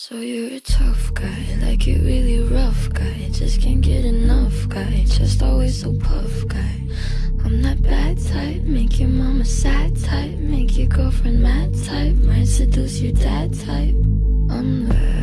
So you're a tough guy, like you really rough guy. Just can't get enough guy, just always so puff guy. I'm that bad type, make your mama sad type, make your girlfriend mad type, might seduce your dad type. I'm the.